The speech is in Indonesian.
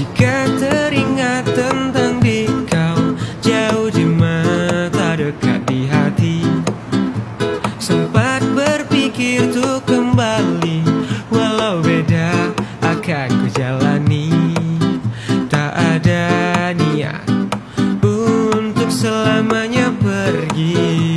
Jika teringat tentang di kau Jauh di mata dekat di hati. Sempat berpikir tuh kembali Walau beda akan ku jalani. Tak ada niat untuk selamanya pergi.